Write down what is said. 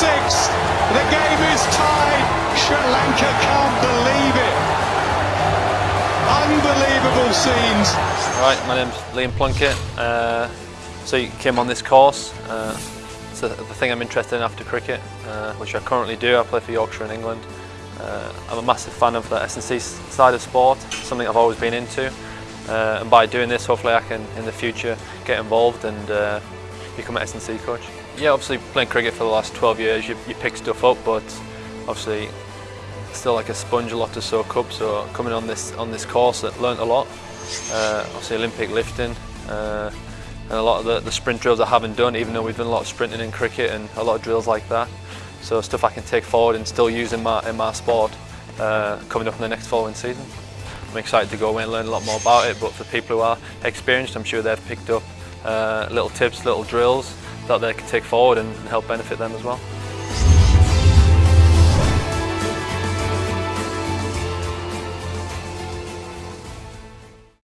sixth. The game is tied. Sri Lanka can't believe it. Unbelievable scenes. Right, my name's Liam Plunkett. Uh, so you came on this course. Uh, it's the, the thing I'm interested in after cricket, uh, which I currently do. I play for Yorkshire in England. Uh, I'm a massive fan of the S&C side of sport, something I've always been into. Uh, and by doing this, hopefully I can, in the future, get involved and uh, become an S&C coach. Yeah, obviously playing cricket for the last 12 years, you, you pick stuff up, but obviously still like a sponge, a lot to soak up. So coming on this on this course, I learnt a lot. Uh, obviously Olympic lifting, uh, and a lot of the, the sprint drills I haven't done, even though we've done a lot of sprinting in cricket and a lot of drills like that. So stuff I can take forward and still use in my, in my sport uh, coming up in the next following season. I'm excited to go away and learn a lot more about it, but for people who are experienced, I'm sure they've picked up uh, little tips, little drills that they can take forward and help benefit them as well.